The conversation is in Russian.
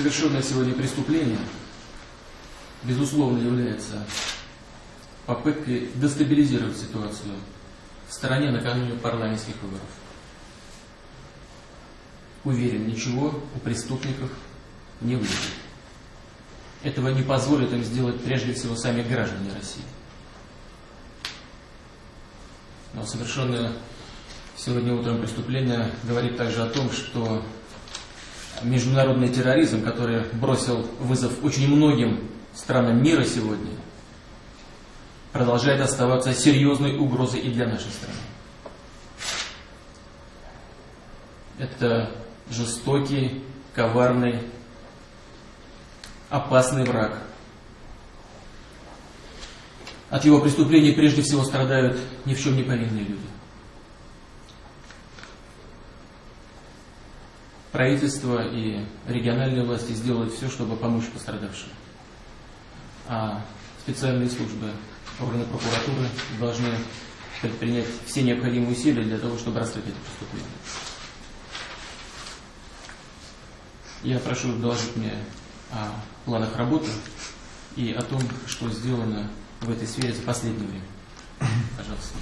совершенное сегодня преступление, безусловно, является попыткой дестабилизировать ситуацию в стране накануне парламентских выборов. Уверен, ничего у преступников не выйдет. Этого не позволят им сделать прежде всего сами граждане России. Но совершенное сегодня утром преступление говорит также о том, что международный терроризм, который бросил вызов очень многим странам мира сегодня, продолжает оставаться серьезной угрозой и для нашей страны. Это жестокий, коварный, опасный враг. От его преступлений прежде всего страдают ни в чем не повинные люди. Правительство и региональные власти сделают все, чтобы помочь пострадавшим. А специальные службы, органы прокуратуры должны предпринять все необходимые усилия для того, чтобы раскрыть это преступление. Я прошу доложить мне о планах работы и о том, что сделано в этой сфере за последнее время. Пожалуйста.